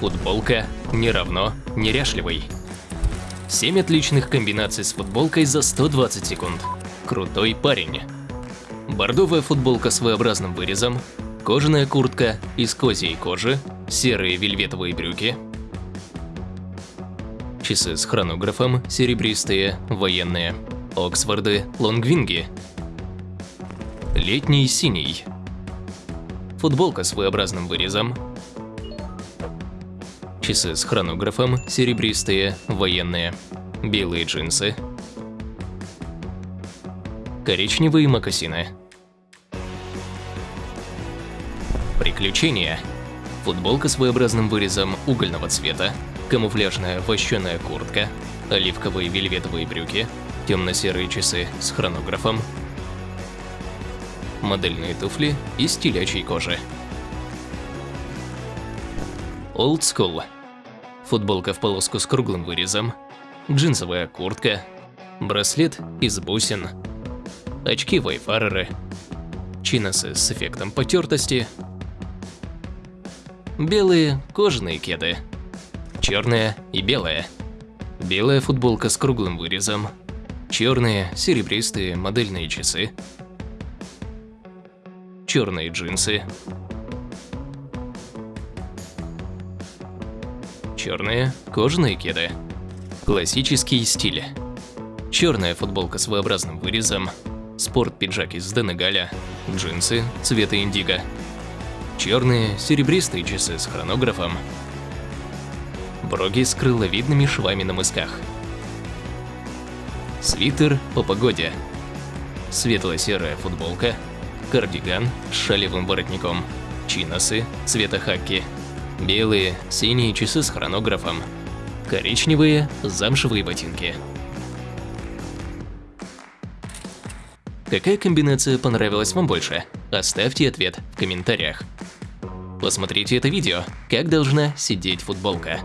Футболка не равно неряшливый. 7 отличных комбинаций с футболкой за 120 секунд. Крутой парень. Бордовая футболка с V-образным вырезом, кожаная куртка из козьей кожи, серые вельветовые брюки, часы с хронографом, серебристые, военные, Оксфорды, лонгвинги, летний синий, футболка с V-образным вырезом, часы с хронографом, серебристые, военные, белые джинсы, коричневые мокасины. Приключения. Футболка с V-образным вырезом угольного цвета, камуфляжная вощеная куртка, оливковые вельветовые брюки, темно-серые часы с хронографом, модельные туфли из телячьей кожи. Old School. Футболка в полоску с круглым вырезом, джинсовая куртка, браслет из бусин, очки вайфареры, чиносы с эффектом потертости, белые кожаные кеды, черная и белая, белая футболка с круглым вырезом, черные серебристые модельные часы, черные джинсы, черные кожаные кеды, классический стиль, черная футболка с V-образным вырезом, спорт-пиджак из Денегаля, джинсы цвета индиго, черные серебристые часы с хронографом, броги с крыловидными швами на мысках, свитер по погоде, светло-серая футболка, кардиган с шалевым воротником, чиносы цвета хаки, белые, синие часы с хронографом, коричневые замшевые ботинки. Какая комбинация понравилась вам больше? Оставьте ответ в комментариях. Посмотрите это видео, как должна сидеть футболка.